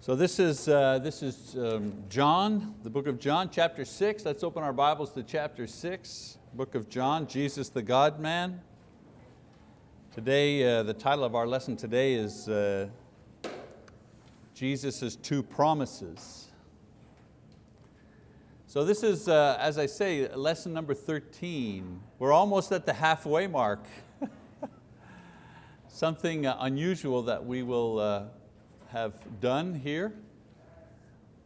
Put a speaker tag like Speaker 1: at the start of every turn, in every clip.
Speaker 1: So this is, uh, this is um, John, the book of John, chapter six. Let's open our Bibles to chapter six, book of John, Jesus the God-man. Today, uh, the title of our lesson today is uh, Jesus' two promises. So this is, uh, as I say, lesson number 13. We're almost at the halfway mark. Something uh, unusual that we will uh, have done here.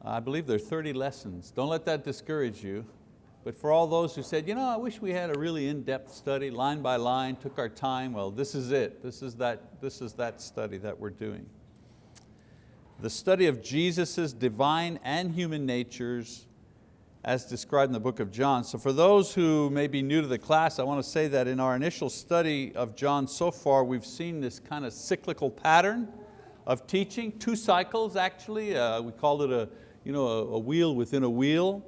Speaker 1: I believe there are 30 lessons. Don't let that discourage you. But for all those who said, you know, I wish we had a really in-depth study, line by line, took our time, well, this is it. This is that, this is that study that we're doing. The study of Jesus' divine and human natures as described in the book of John. So for those who may be new to the class, I want to say that in our initial study of John so far, we've seen this kind of cyclical pattern of teaching, two cycles actually. Uh, we called it a, you know, a, a, wheel within a wheel.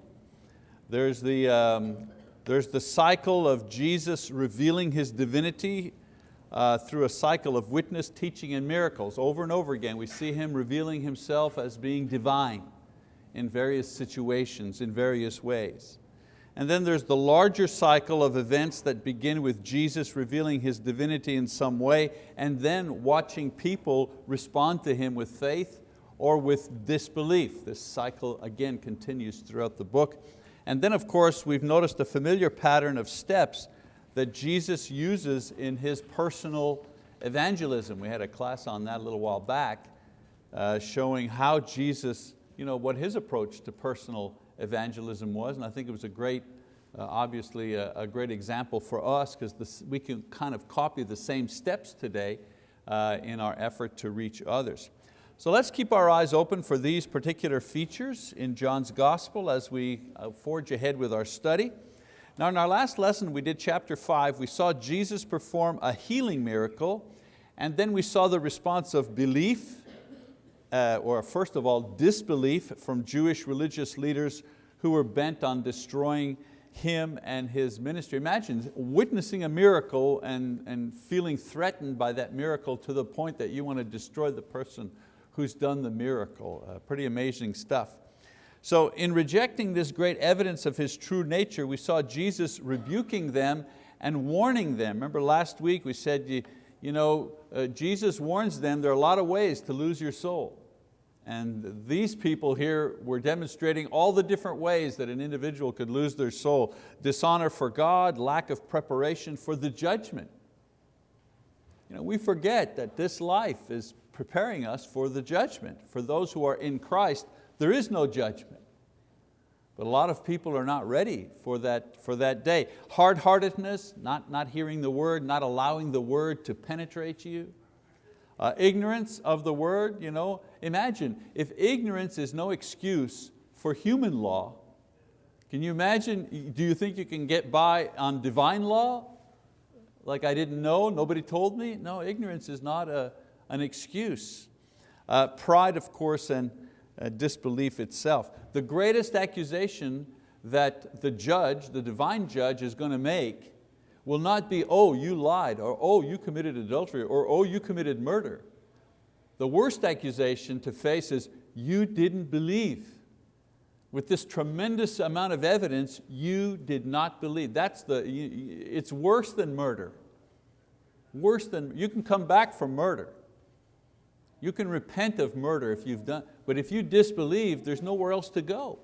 Speaker 1: There's the, um, there's the cycle of Jesus revealing His divinity uh, through a cycle of witness, teaching, and miracles. Over and over again, we see Him revealing Himself as being divine in various situations, in various ways. And then there's the larger cycle of events that begin with Jesus revealing His divinity in some way and then watching people respond to Him with faith or with disbelief. This cycle again continues throughout the book. And then of course we've noticed a familiar pattern of steps that Jesus uses in His personal evangelism. We had a class on that a little while back uh, showing how Jesus you know, what his approach to personal evangelism was, and I think it was a great, uh, obviously a, a, great example for us because we can kind of copy the same steps today uh, in our effort to reach others. So let's keep our eyes open for these particular features in John's gospel as we uh, forge ahead with our study. Now in our last lesson we did chapter five, we saw Jesus perform a healing miracle and then we saw the response of belief uh, or first of all, disbelief from Jewish religious leaders who were bent on destroying him and his ministry. Imagine witnessing a miracle and, and feeling threatened by that miracle to the point that you want to destroy the person who's done the miracle. Uh, pretty amazing stuff. So in rejecting this great evidence of His true nature, we saw Jesus rebuking them and warning them. Remember last week we said, you, you know, uh, Jesus warns them there are a lot of ways to lose your soul. And these people here were demonstrating all the different ways that an individual could lose their soul. Dishonor for God, lack of preparation for the judgment. You know, we forget that this life is preparing us for the judgment. For those who are in Christ, there is no judgment. But a lot of people are not ready for that, for that day. Hard-heartedness, not, not hearing the word, not allowing the word to penetrate you. Uh, ignorance of the word, you know, imagine if ignorance is no excuse for human law, can you imagine, do you think you can get by on divine law? Like I didn't know, nobody told me? No, ignorance is not a, an excuse. Uh, pride, of course, and uh, disbelief itself. The greatest accusation that the judge, the divine judge is going to make will not be, oh, you lied, or oh, you committed adultery, or oh, you committed murder. The worst accusation to face is, you didn't believe. With this tremendous amount of evidence, you did not believe. That's the, it's worse than murder. Worse than, you can come back from murder. You can repent of murder if you've done, but if you disbelieve, there's nowhere else to go.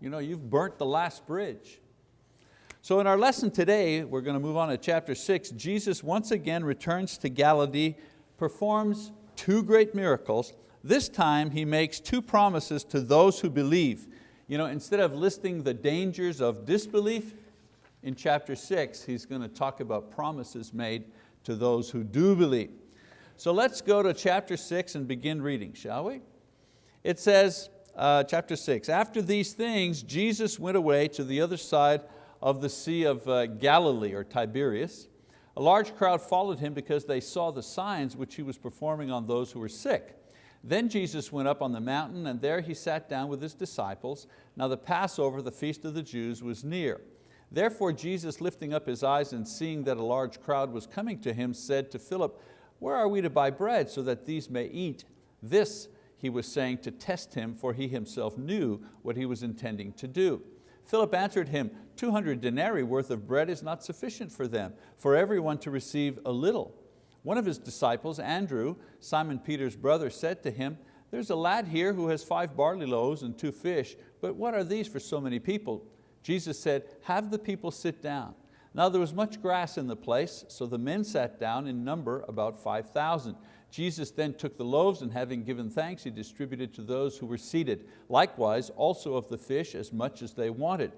Speaker 1: You know, you've burnt the last bridge. So in our lesson today, we're going to move on to chapter six. Jesus once again returns to Galilee, performs two great miracles. This time He makes two promises to those who believe. You know, instead of listing the dangers of disbelief, in chapter six, He's going to talk about promises made to those who do believe. So let's go to chapter six and begin reading, shall we? It says, uh, chapter six, after these things, Jesus went away to the other side of the Sea of uh, Galilee or Tiberias. A large crowd followed him because they saw the signs which he was performing on those who were sick. Then Jesus went up on the mountain and there he sat down with his disciples. Now the Passover, the feast of the Jews, was near. Therefore Jesus lifting up his eyes and seeing that a large crowd was coming to him said to Philip, where are we to buy bread so that these may eat? This he was saying to test him, for he himself knew what he was intending to do. Philip answered him, 200 denarii worth of bread is not sufficient for them, for everyone to receive a little. One of his disciples, Andrew, Simon Peter's brother, said to him, there's a lad here who has five barley loaves and two fish, but what are these for so many people? Jesus said, have the people sit down. Now there was much grass in the place, so the men sat down in number about 5,000. Jesus then took the loaves and having given thanks, He distributed to those who were seated. Likewise also of the fish as much as they wanted.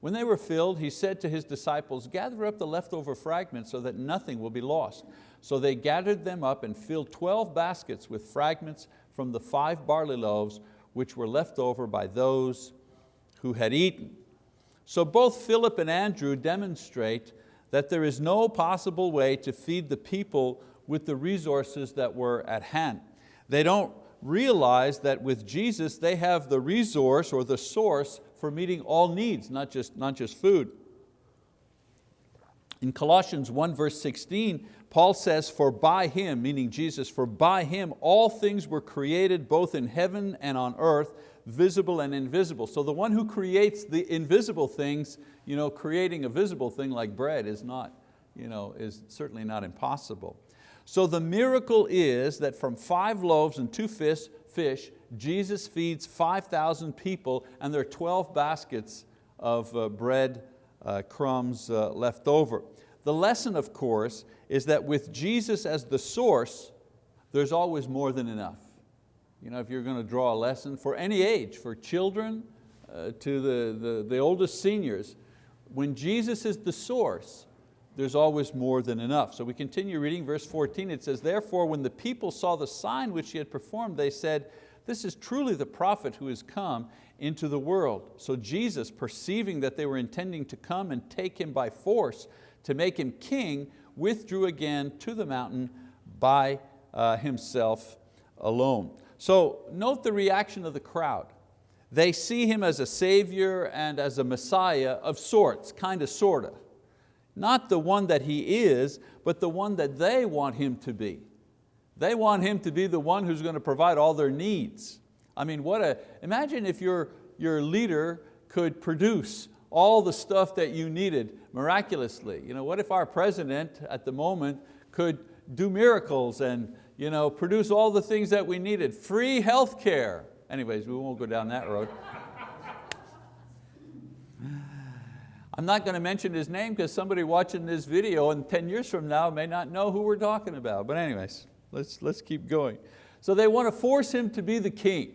Speaker 1: When they were filled, He said to His disciples, gather up the leftover fragments so that nothing will be lost. So they gathered them up and filled 12 baskets with fragments from the five barley loaves which were left over by those who had eaten. So both Philip and Andrew demonstrate that there is no possible way to feed the people with the resources that were at hand. They don't realize that with Jesus they have the resource or the source for meeting all needs, not just, not just food. In Colossians 1 verse 16, Paul says, for by Him, meaning Jesus, for by Him all things were created both in heaven and on earth, visible and invisible. So the one who creates the invisible things, you know, creating a visible thing like bread is, not, you know, is certainly not impossible. So the miracle is that from five loaves and two fish, fish Jesus feeds 5,000 people and there are 12 baskets of uh, bread uh, crumbs uh, left over. The lesson, of course, is that with Jesus as the source, there's always more than enough. You know, if you're going to draw a lesson for any age, for children uh, to the, the, the oldest seniors, when Jesus is the source, there's always more than enough. So we continue reading verse 14, it says, Therefore when the people saw the sign which he had performed, they said, this is truly the prophet who has come into the world. So Jesus, perceiving that they were intending to come and take him by force to make him king, withdrew again to the mountain by uh, himself alone. So note the reaction of the crowd. They see him as a savior and as a messiah of sorts, kind of, sorta. Not the one that he is, but the one that they want him to be. They want him to be the one who's going to provide all their needs. I mean, what a, imagine if your, your leader could produce all the stuff that you needed miraculously. You know, what if our president at the moment could do miracles and you know, produce all the things that we needed, free health care. Anyways, we won't go down that road. I'm not going to mention his name because somebody watching this video and 10 years from now may not know who we're talking about. But anyways, let's, let's keep going. So they want to force him to be the king.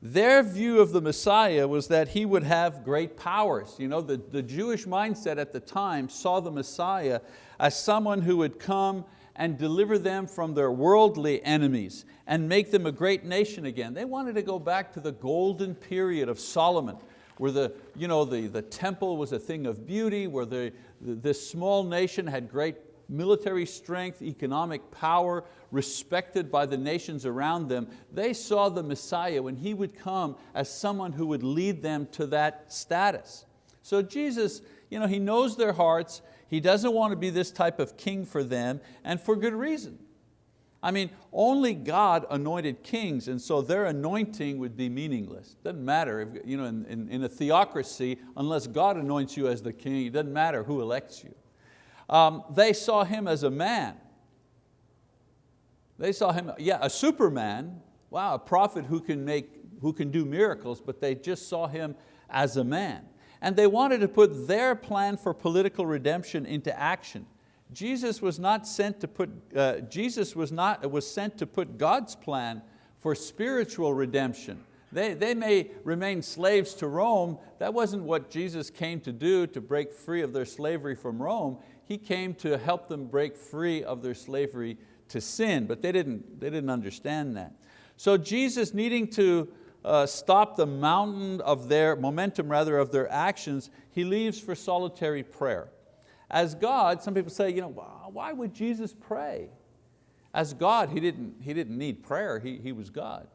Speaker 1: Their view of the Messiah was that he would have great powers. You know, the, the Jewish mindset at the time saw the Messiah as someone who would come and deliver them from their worldly enemies and make them a great nation again. They wanted to go back to the golden period of Solomon where the, you know, the, the temple was a thing of beauty, where the, this small nation had great military strength, economic power, respected by the nations around them. They saw the Messiah when He would come as someone who would lead them to that status. So Jesus, you know, He knows their hearts, He doesn't want to be this type of king for them, and for good reason. I mean, only God anointed kings and so their anointing would be meaningless. Doesn't matter, if, you know, in, in, in, a theocracy, unless God anoints you as the king, it doesn't matter who elects you. Um, they saw him as a man. They saw him, yeah, a superman, wow, a prophet who can, make, who can do miracles, but they just saw him as a man. And they wanted to put their plan for political redemption into action. Jesus was not sent to put, uh, Jesus was, not, was sent to put God's plan for spiritual redemption. They, they may remain slaves to Rome. That wasn't what Jesus came to do to break free of their slavery from Rome. He came to help them break free of their slavery to sin, but they didn't, they didn't understand that. So Jesus needing to uh, stop the mountain of their, momentum rather of their actions, He leaves for solitary prayer. As God, some people say, you know, why would Jesus pray? As God, He didn't, he didn't need prayer, he, he was God.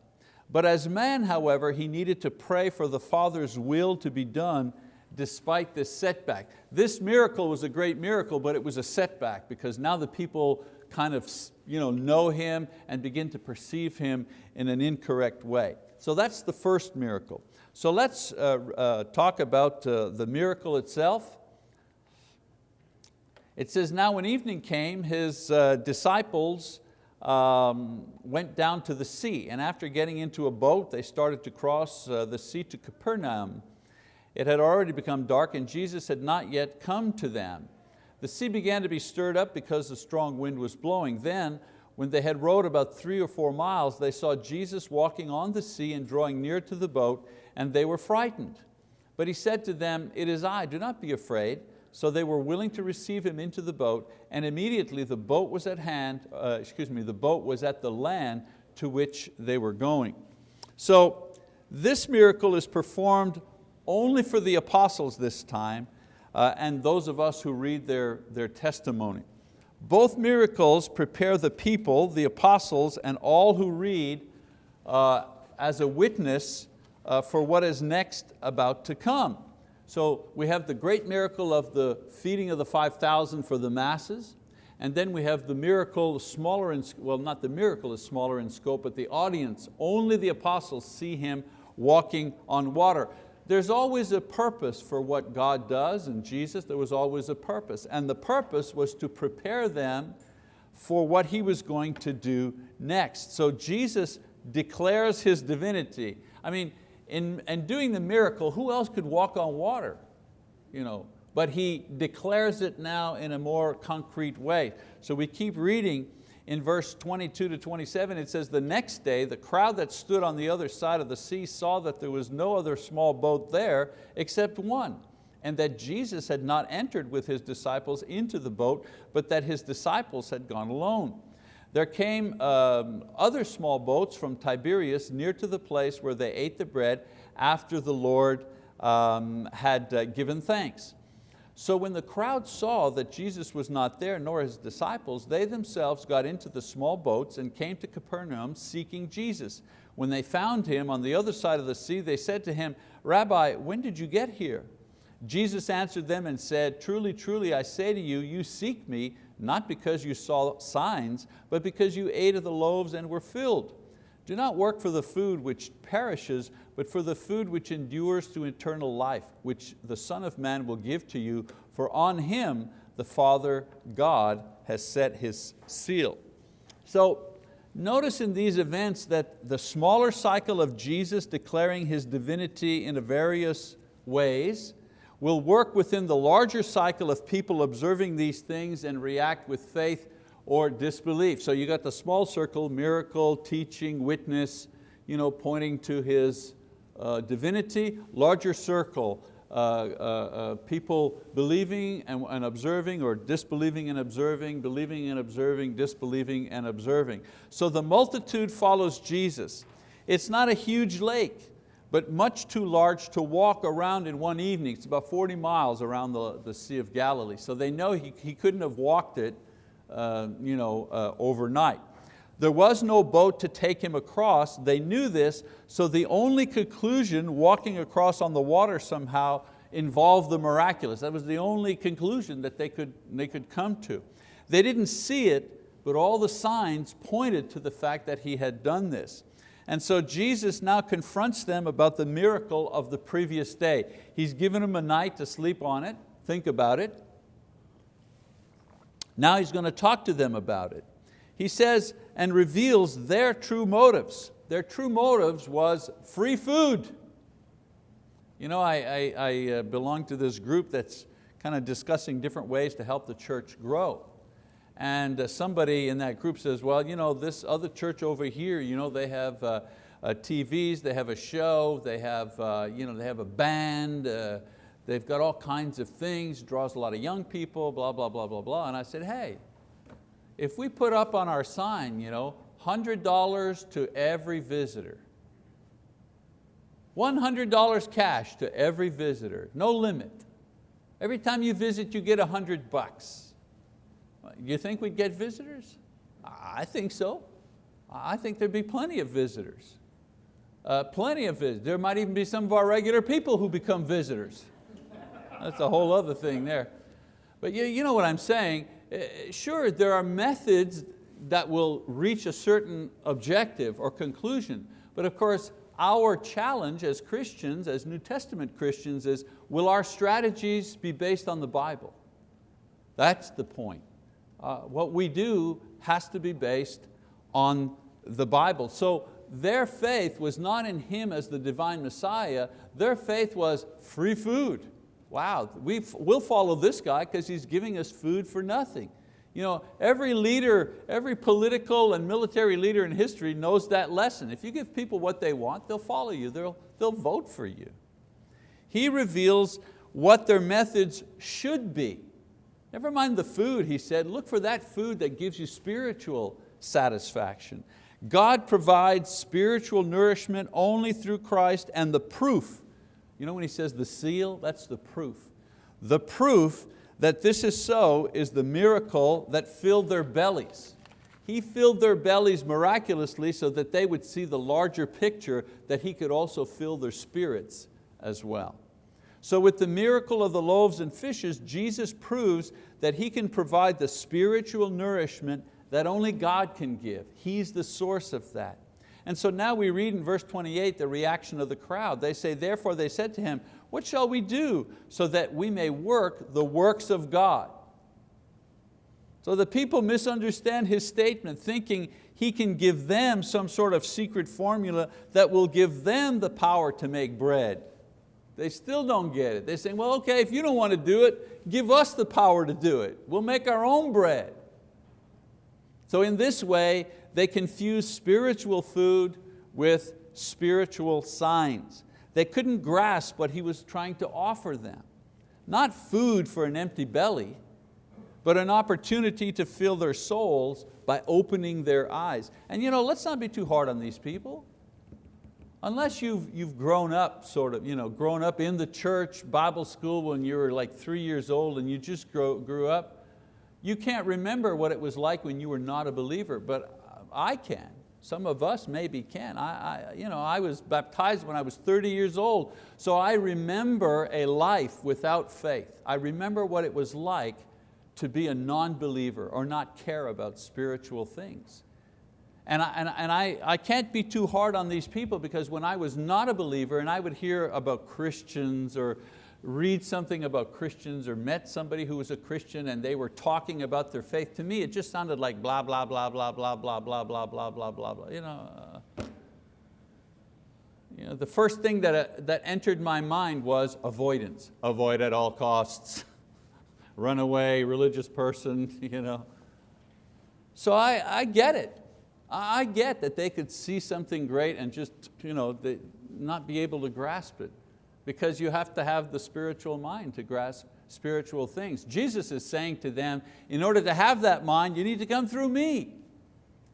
Speaker 1: But as man, however, He needed to pray for the Father's will to be done despite this setback. This miracle was a great miracle, but it was a setback because now the people kind of you know, know Him and begin to perceive Him in an incorrect way. So that's the first miracle. So let's uh, uh, talk about uh, the miracle itself. It says, now when evening came, His uh, disciples um, went down to the sea and after getting into a boat, they started to cross uh, the sea to Capernaum. It had already become dark and Jesus had not yet come to them. The sea began to be stirred up because the strong wind was blowing. Then, when they had rowed about three or four miles, they saw Jesus walking on the sea and drawing near to the boat, and they were frightened. But He said to them, it is I, do not be afraid. So they were willing to receive Him into the boat, and immediately the boat was at hand, uh, excuse me, the boat was at the land to which they were going. So this miracle is performed only for the apostles this time, uh, and those of us who read their, their testimony. Both miracles prepare the people, the apostles, and all who read uh, as a witness uh, for what is next about to come. So we have the great miracle of the feeding of the 5,000 for the masses, and then we have the miracle smaller in, well not the miracle is smaller in scope, but the audience, only the apostles see Him walking on water. There's always a purpose for what God does and Jesus, there was always a purpose. And the purpose was to prepare them for what He was going to do next. So Jesus declares His divinity. I mean, in doing the miracle, who else could walk on water? You know, but He declares it now in a more concrete way. So we keep reading in verse 22 to 27, it says, the next day, the crowd that stood on the other side of the sea saw that there was no other small boat there except one, and that Jesus had not entered with His disciples into the boat, but that His disciples had gone alone. There came um, other small boats from Tiberias near to the place where they ate the bread after the Lord um, had uh, given thanks. So when the crowd saw that Jesus was not there, nor his disciples, they themselves got into the small boats and came to Capernaum seeking Jesus. When they found Him on the other side of the sea, they said to Him, Rabbi, when did you get here? Jesus answered them and said, Truly, truly, I say to you, you seek me, not because you saw signs, but because you ate of the loaves and were filled. Do not work for the food which perishes, but for the food which endures to eternal life, which the Son of Man will give to you, for on Him the Father God has set His seal. So notice in these events that the smaller cycle of Jesus declaring His divinity in various ways will work within the larger cycle of people observing these things and react with faith or disbelief. So you got the small circle, miracle, teaching, witness, you know, pointing to His uh, divinity, larger circle, uh, uh, uh, people believing and, and, observing or disbelieving and observing, believing and observing, disbelieving and observing. So the multitude follows Jesus. It's not a huge lake, but much too large to walk around in one evening. It's about 40 miles around the, the Sea of Galilee. So they know he, he couldn't have walked it uh, you know, uh, overnight. There was no boat to take him across. They knew this, so the only conclusion, walking across on the water somehow, involved the miraculous. That was the only conclusion that they could, they could come to. They didn't see it, but all the signs pointed to the fact that he had done this. And so Jesus now confronts them about the miracle of the previous day. He's given them a night to sleep on it, think about it. Now He's going to talk to them about it. He says, and reveals their true motives. Their true motives was free food. You know, I, I, I uh, belong to this group that's kind of discussing different ways to help the church grow. And uh, somebody in that group says, well, you know, this other church over here, you know, they have uh, uh, TVs, they have a show, they have, uh, you know, they have a band, uh, they've got all kinds of things, draws a lot of young people, blah, blah, blah, blah, blah. And I said, hey, if we put up on our sign, you know, $100 to every visitor, $100 cash to every visitor, no limit. Every time you visit, you get 100 bucks. You think we'd get visitors? I think so. I think there'd be plenty of visitors. Uh, plenty of visitors. There might even be some of our regular people who become visitors. That's a whole other thing there. But you, you know what I'm saying, Eh, sure, there are methods that will reach a certain objective or conclusion, but of course, our challenge as Christians, as New Testament Christians is, will our strategies be based on the Bible? That's the point. Uh, what we do has to be based on the Bible. So their faith was not in Him as the divine Messiah, their faith was free food. Wow, we will follow this guy because he's giving us food for nothing. You know, every leader, every political and military leader in history knows that lesson. If you give people what they want, they'll follow you, they'll, they'll vote for you. He reveals what their methods should be. Never mind the food, he said, look for that food that gives you spiritual satisfaction. God provides spiritual nourishment only through Christ and the proof. You know when he says the seal, that's the proof. The proof that this is so is the miracle that filled their bellies. He filled their bellies miraculously so that they would see the larger picture that He could also fill their spirits as well. So with the miracle of the loaves and fishes, Jesus proves that He can provide the spiritual nourishment that only God can give. He's the source of that. And so now we read in verse 28 the reaction of the crowd. They say, therefore they said to him, what shall we do so that we may work the works of God? So the people misunderstand his statement, thinking he can give them some sort of secret formula that will give them the power to make bread. They still don't get it. They're saying, well, okay, if you don't want to do it, give us the power to do it. We'll make our own bread. So in this way, they confuse spiritual food with spiritual signs. They couldn't grasp what he was trying to offer them. Not food for an empty belly, but an opportunity to fill their souls by opening their eyes. And you know, let's not be too hard on these people. Unless you've, you've grown up, sort of, you know, grown up in the church, Bible school when you were like three years old and you just grow, grew up, you can't remember what it was like when you were not a believer, but I can. Some of us maybe can. I, I, you know, I was baptized when I was 30 years old, so I remember a life without faith. I remember what it was like to be a non-believer or not care about spiritual things. And, I, and, and I, I can't be too hard on these people because when I was not a believer and I would hear about Christians or read something about Christians or met somebody who was a Christian and they were talking about their faith, to me it just sounded like blah, blah, blah, blah, blah, blah, blah, blah, blah, blah, blah, blah. You know, uh, you know, the first thing that, uh, that entered my mind was avoidance. Avoid at all costs. Run away, religious person. You know. So I, I get it. I get that they could see something great and just you know, they, not be able to grasp it because you have to have the spiritual mind to grasp spiritual things. Jesus is saying to them, in order to have that mind, you need to come through me.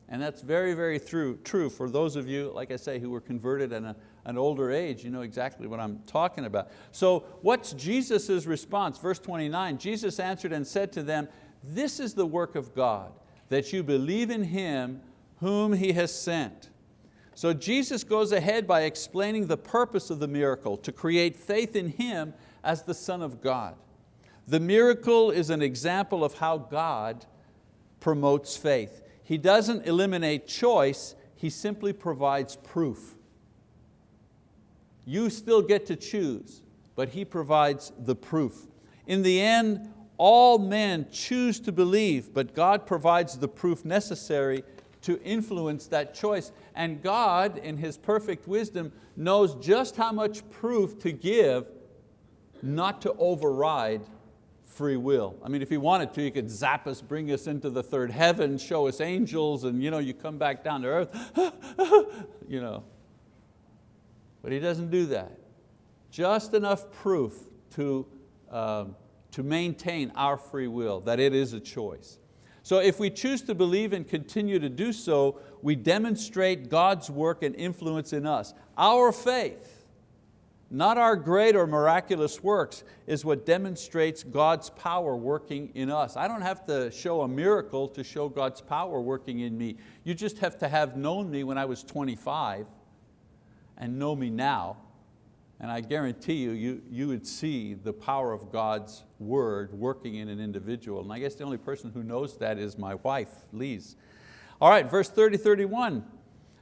Speaker 1: And that's very, very true, true for those of you, like I say, who were converted at a, an older age, you know exactly what I'm talking about. So what's Jesus' response? Verse 29, Jesus answered and said to them, this is the work of God, that you believe in Him whom He has sent. So Jesus goes ahead by explaining the purpose of the miracle, to create faith in Him as the Son of God. The miracle is an example of how God promotes faith. He doesn't eliminate choice, He simply provides proof. You still get to choose, but He provides the proof. In the end, all men choose to believe, but God provides the proof necessary to influence that choice. And God, in His perfect wisdom, knows just how much proof to give not to override free will. I mean, if He wanted to, He could zap us, bring us into the third heaven, show us angels, and you, know, you come back down to earth. you know. But He doesn't do that. Just enough proof to, um, to maintain our free will, that it is a choice. So if we choose to believe and continue to do so, we demonstrate God's work and influence in us. Our faith, not our great or miraculous works, is what demonstrates God's power working in us. I don't have to show a miracle to show God's power working in me. You just have to have known me when I was 25 and know me now And I guarantee you, you, you would see the power of God's word working in an individual. And I guess the only person who knows that is my wife, Lise. All right, verse 30, 31.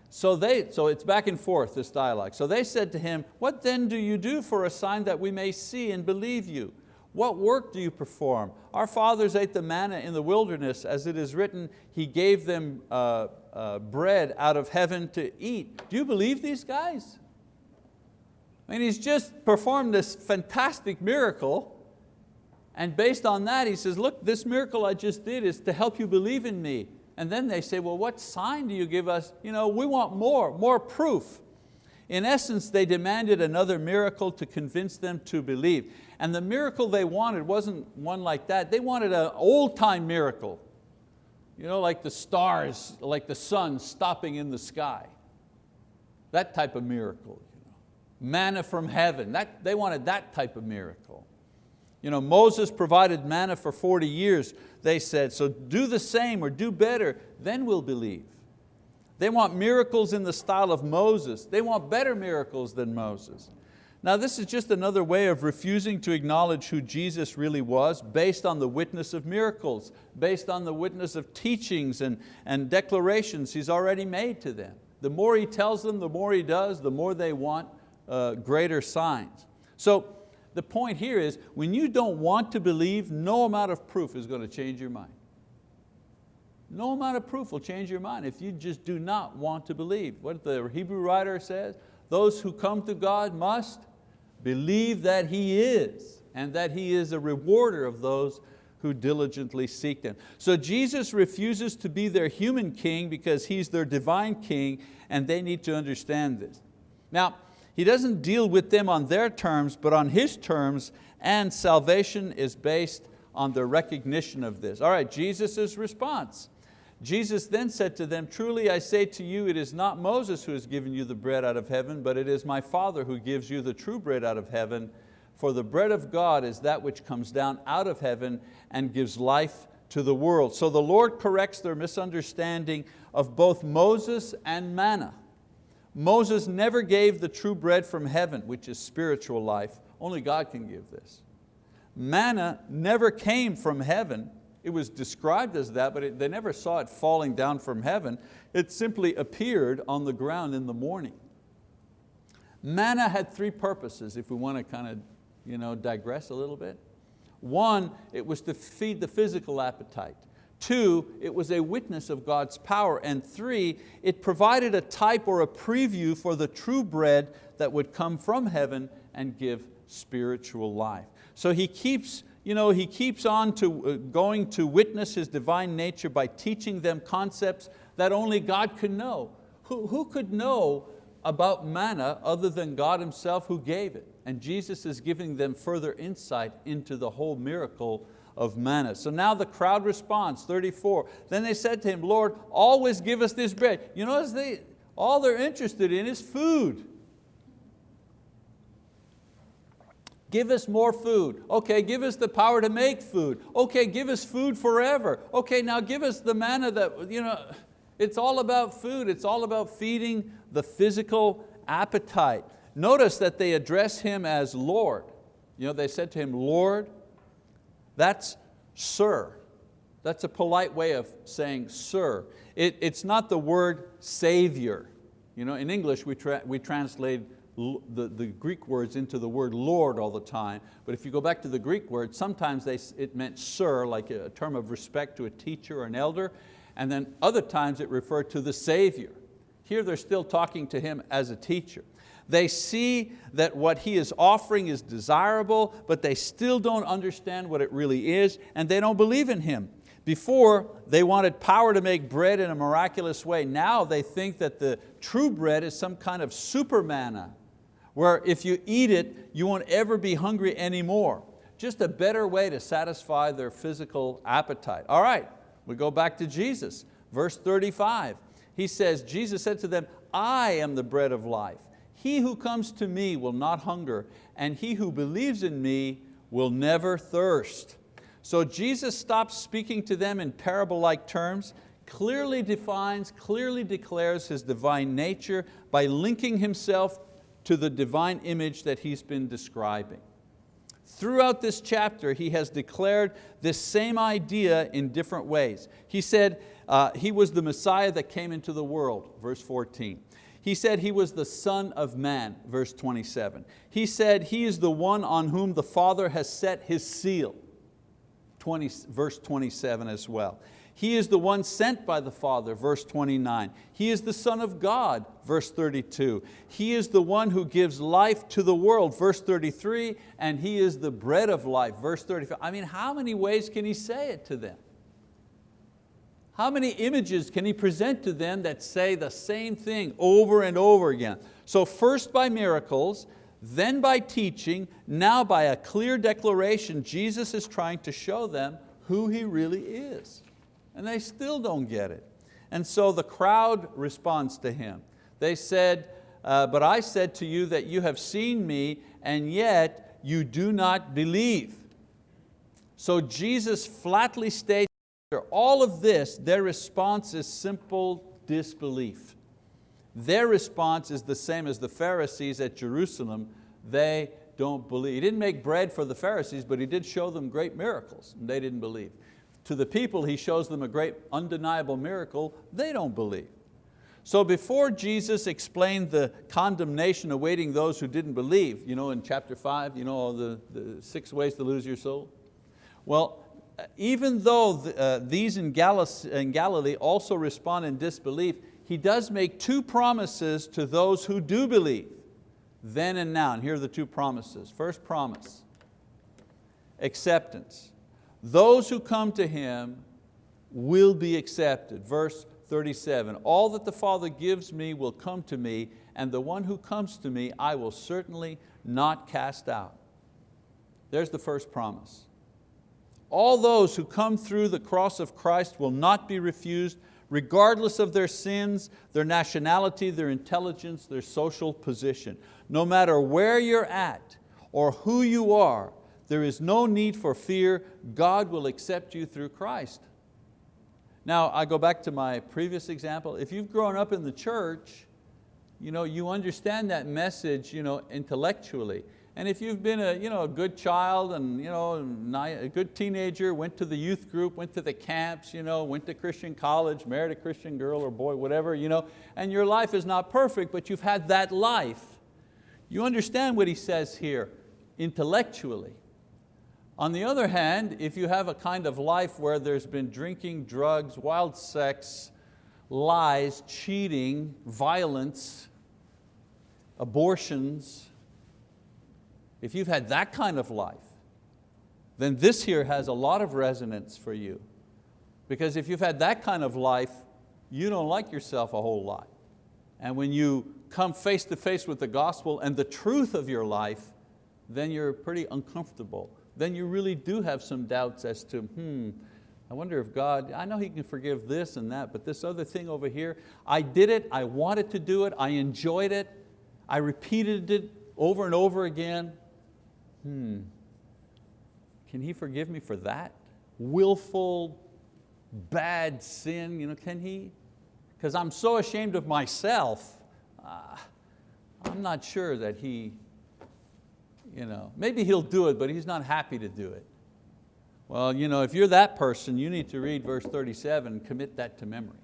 Speaker 1: So, they, so it's back and forth, this dialogue. So they said to him, what then do you do for a sign that we may see and believe you? What work do you perform? Our fathers ate the manna in the wilderness, as it is written, He gave them uh, uh, bread out of heaven to eat. Do you believe these guys? I mean, he's just performed this fantastic miracle, and based on that, he says, look, this miracle I just did is to help you believe in me. And then they say, well, what sign do you give us? You know, we want more, more proof. In essence, they demanded another miracle to convince them to believe. And the miracle they wanted wasn't one like that. They wanted an old time miracle. You know, like the stars, like the sun stopping in the sky. That type of miracle. Manna from heaven, that, they wanted that type of miracle. You know, Moses provided manna for 40 years, they said, so do the same or do better, then we'll believe. They want miracles in the style of Moses. They want better miracles than Moses. Now this is just another way of refusing to acknowledge who Jesus really was based on the witness of miracles, based on the witness of teachings and, and declarations He's already made to them. The more He tells them, the more He does, the more they want uh, greater signs. So the point here is when you don't want to believe, no amount of proof is going to change your mind. No amount of proof will change your mind if you just do not want to believe. What the Hebrew writer says, those who come to God must believe that He is and that He is a rewarder of those who diligently seek Him. So Jesus refuses to be their human king because He's their divine king and they need to understand this. Now, he doesn't deal with them on their terms, but on His terms, and salvation is based on the recognition of this. All right, Jesus' response. Jesus then said to them, truly I say to you, it is not Moses who has given you the bread out of heaven, but it is my Father who gives you the true bread out of heaven. For the bread of God is that which comes down out of heaven and gives life to the world. So the Lord corrects their misunderstanding of both Moses and manna. Moses never gave the true bread from heaven, which is spiritual life. Only God can give this. Manna never came from heaven. It was described as that, but it, they never saw it falling down from heaven. It simply appeared on the ground in the morning. Manna had three purposes, if we want to kind of you know, digress a little bit. One, it was to feed the physical appetite. Two, it was a witness of God's power. And three, it provided a type or a preview for the true bread that would come from heaven and give spiritual life. So he keeps, you know, he keeps on to uh, going to witness His divine nature by teaching them concepts that only God could know. Who, who could know about manna other than God Himself who gave it? And Jesus is giving them further insight into the whole miracle of manna. So now the crowd responds, 34. Then they said to him, Lord, always give us this bread. You notice they, all they're interested in is food. Give us more food. Okay, give us the power to make food. Okay, give us food forever. Okay, now give us the manna that, you know, it's all about food. It's all about feeding the physical appetite. Notice that they address Him as Lord. You know, they said to Him, Lord, that's sir. That's a polite way of saying sir. It, it's not the word savior. You know, in English we, tra we translate the, the Greek words into the word Lord all the time, but if you go back to the Greek word, sometimes they, it meant sir, like a term of respect to a teacher or an elder, and then other times it referred to the Savior. Here they're still talking to him as a teacher. They see that what he is offering is desirable, but they still don't understand what it really is, and they don't believe in him. Before, they wanted power to make bread in a miraculous way. Now they think that the true bread is some kind of super manna, where if you eat it, you won't ever be hungry anymore. Just a better way to satisfy their physical appetite. All right, we go back to Jesus. Verse 35, he says, Jesus said to them, I am the bread of life. He who comes to me will not hunger, and he who believes in me will never thirst. So Jesus stops speaking to them in parable-like terms, clearly defines, clearly declares His divine nature by linking Himself to the divine image that he's been describing. Throughout this chapter, he has declared this same idea in different ways. He said uh, he was the Messiah that came into the world, verse 14. He said he was the son of man, verse 27. He said he is the one on whom the Father has set his seal, 20, verse 27 as well. He is the one sent by the Father, verse 29. He is the Son of God, verse 32. He is the one who gives life to the world, verse 33, and He is the bread of life, verse 35. I mean, how many ways can He say it to them? How many images can He present to them that say the same thing over and over again? So first by miracles, then by teaching, now by a clear declaration, Jesus is trying to show them who He really is and they still don't get it. And so the crowd responds to him. They said, uh, but I said to you that you have seen me and yet you do not believe. So Jesus flatly states after all of this, their response is simple disbelief. Their response is the same as the Pharisees at Jerusalem. They don't believe. He didn't make bread for the Pharisees, but He did show them great miracles, and they didn't believe. To the people, He shows them a great undeniable miracle, they don't believe. So before Jesus explained the condemnation awaiting those who didn't believe, you know, in chapter five, you know, the, the six ways to lose your soul. Well, even though the, uh, these in, in Galilee also respond in disbelief, He does make two promises to those who do believe, then and now. And here are the two promises. First promise, acceptance. Those who come to Him will be accepted. Verse 37, all that the Father gives me will come to me, and the one who comes to me I will certainly not cast out. There's the first promise. All those who come through the cross of Christ will not be refused, regardless of their sins, their nationality, their intelligence, their social position. No matter where you're at or who you are, there is no need for fear. God will accept you through Christ. Now, I go back to my previous example. If you've grown up in the church, you, know, you understand that message you know, intellectually. And if you've been a, you know, a good child and you know, a good teenager, went to the youth group, went to the camps, you know, went to Christian college, married a Christian girl or boy, whatever, you know, and your life is not perfect, but you've had that life, you understand what he says here intellectually. On the other hand, if you have a kind of life where there's been drinking, drugs, wild sex, lies, cheating, violence, abortions, if you've had that kind of life, then this here has a lot of resonance for you. Because if you've had that kind of life, you don't like yourself a whole lot. And when you come face to face with the gospel and the truth of your life, then you're pretty uncomfortable then you really do have some doubts as to, hmm, I wonder if God, I know He can forgive this and that, but this other thing over here, I did it, I wanted to do it, I enjoyed it, I repeated it over and over again. Hmm, can He forgive me for that? Willful, bad sin, you know, can He? Because I'm so ashamed of myself, uh, I'm not sure that He you know, maybe he'll do it, but he's not happy to do it. Well, you know, if you're that person, you need to read verse 37 and commit that to memory.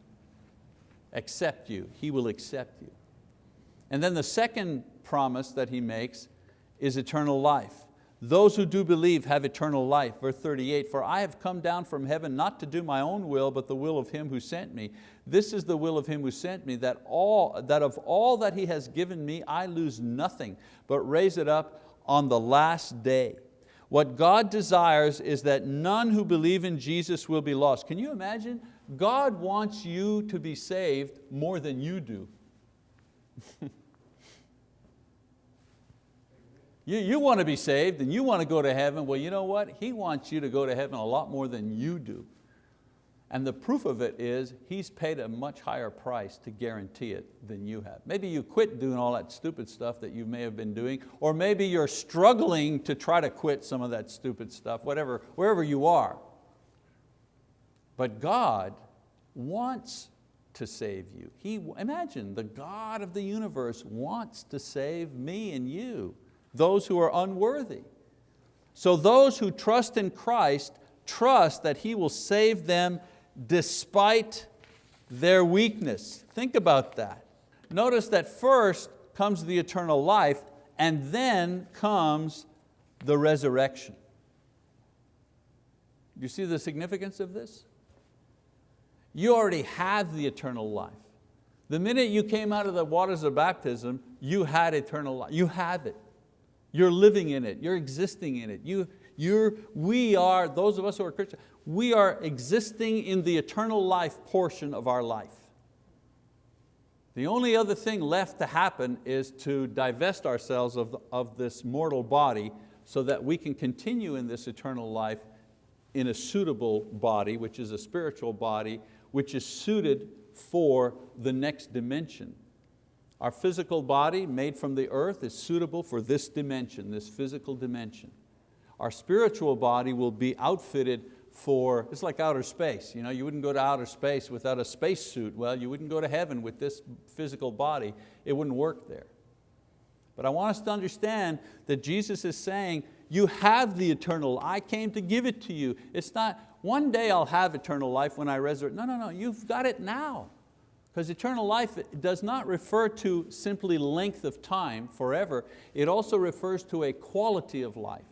Speaker 1: Accept you, He will accept you. And then the second promise that He makes is eternal life. Those who do believe have eternal life. Verse 38, for I have come down from heaven not to do my own will, but the will of Him who sent me. This is the will of Him who sent me, that, all, that of all that He has given me, I lose nothing, but raise it up on the last day. What God desires is that none who believe in Jesus will be lost. Can you imagine? God wants you to be saved more than you do. you, you want to be saved and you want to go to heaven. Well, you know what? He wants you to go to heaven a lot more than you do. And the proof of it is He's paid a much higher price to guarantee it than you have. Maybe you quit doing all that stupid stuff that you may have been doing, or maybe you're struggling to try to quit some of that stupid stuff, whatever, wherever you are. But God wants to save you. He, imagine, the God of the universe wants to save me and you, those who are unworthy. So those who trust in Christ trust that He will save them despite their weakness. Think about that. Notice that first comes the eternal life and then comes the resurrection. You see the significance of this? You already have the eternal life. The minute you came out of the waters of baptism, you had eternal life. You have it. You're living in it. You're existing in it. You, you're, we are, those of us who are Christians, we are existing in the eternal life portion of our life. The only other thing left to happen is to divest ourselves of, of this mortal body so that we can continue in this eternal life in a suitable body, which is a spiritual body, which is suited for the next dimension. Our physical body made from the earth is suitable for this dimension, this physical dimension. Our spiritual body will be outfitted for, it's like outer space. You, know, you wouldn't go to outer space without a space suit. Well, you wouldn't go to heaven with this physical body. It wouldn't work there. But I want us to understand that Jesus is saying, you have the eternal, I came to give it to you. It's not, one day I'll have eternal life when I resurrect. No, no, no, you've got it now. Because eternal life does not refer to simply length of time, forever. It also refers to a quality of life.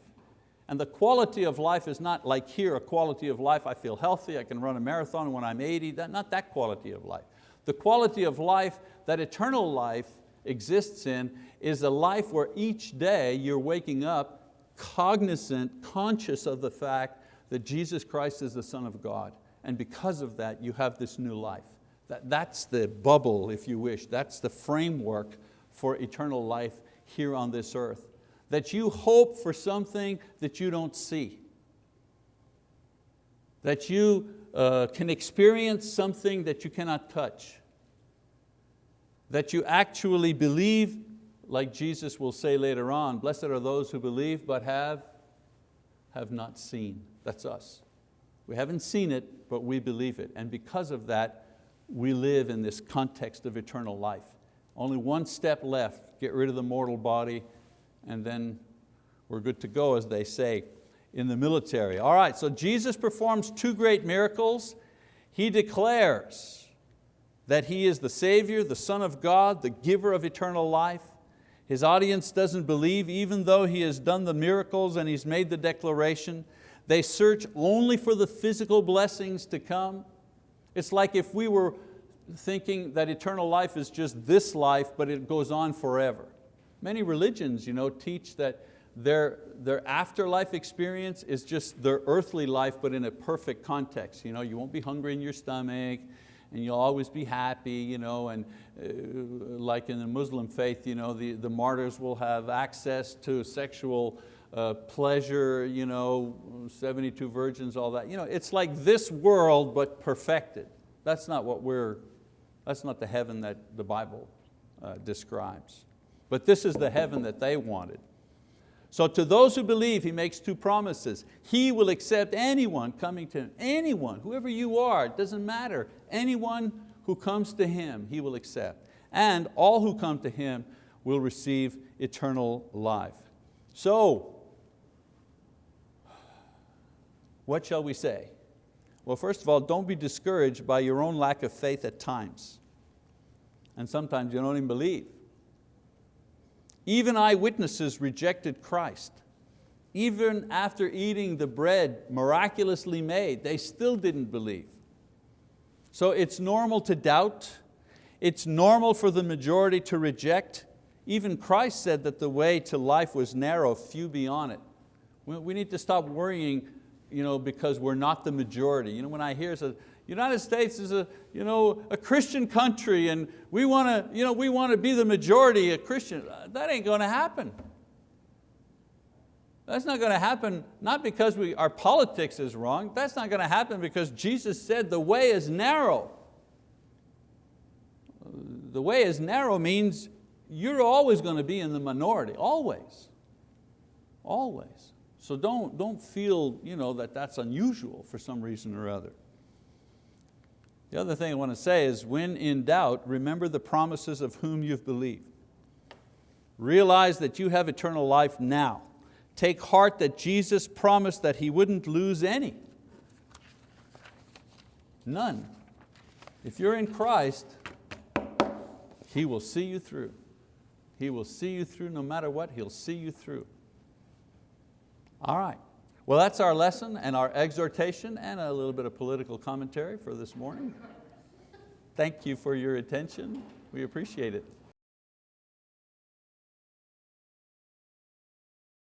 Speaker 1: And the quality of life is not like here, a quality of life, I feel healthy, I can run a marathon when I'm 80, that, not that quality of life. The quality of life that eternal life exists in is a life where each day you're waking up cognizant, conscious of the fact that Jesus Christ is the Son of God. And because of that, you have this new life. That, that's the bubble, if you wish. That's the framework for eternal life here on this earth. That you hope for something that you don't see. That you uh, can experience something that you cannot touch. That you actually believe, like Jesus will say later on, blessed are those who believe but have, have not seen. That's us. We haven't seen it, but we believe it. And because of that, we live in this context of eternal life. Only one step left, get rid of the mortal body, and then we're good to go, as they say in the military. All right, so Jesus performs two great miracles. He declares that He is the Savior, the Son of God, the giver of eternal life. His audience doesn't believe even though He has done the miracles and He's made the declaration. They search only for the physical blessings to come. It's like if we were thinking that eternal life is just this life, but it goes on forever. Many religions you know, teach that their, their afterlife experience is just their earthly life, but in a perfect context. You, know, you won't be hungry in your stomach, and you'll always be happy, you know, and uh, like in the Muslim faith, you know, the, the martyrs will have access to sexual uh, pleasure, you know, 72 virgins, all that. You know, it's like this world but perfected. That's not what we're, that's not the heaven that the Bible uh, describes. But this is the heaven that they wanted. So to those who believe, He makes two promises. He will accept anyone coming to Him, anyone, whoever you are, it doesn't matter. Anyone who comes to Him, He will accept. And all who come to Him will receive eternal life. So, what shall we say? Well, first of all, don't be discouraged by your own lack of faith at times. And sometimes you don't even believe. Even eyewitnesses rejected Christ. Even after eating the bread miraculously made, they still didn't believe. So it's normal to doubt. It's normal for the majority to reject. Even Christ said that the way to life was narrow, few be on it. We need to stop worrying you know, because we're not the majority. You know, when I hear the United States is a, you know, a Christian country and we want to you know, we want to be the majority of Christian, uh, that ain't going to happen. That's not going to happen, not because we, our politics is wrong, that's not going to happen because Jesus said the way is narrow. The way is narrow means you're always going to be in the minority, always, always. So don't, don't feel you know, that that's unusual for some reason or other. The other thing I want to say is when in doubt, remember the promises of whom you've believed. Realize that you have eternal life now. Take heart that Jesus promised that He wouldn't lose any. None. If you're in Christ, He will see you through. He will see you through no matter what, He'll see you through. All right. Well, that's our lesson and our exhortation and a little bit of political commentary for this morning. Thank you for your attention. We appreciate it.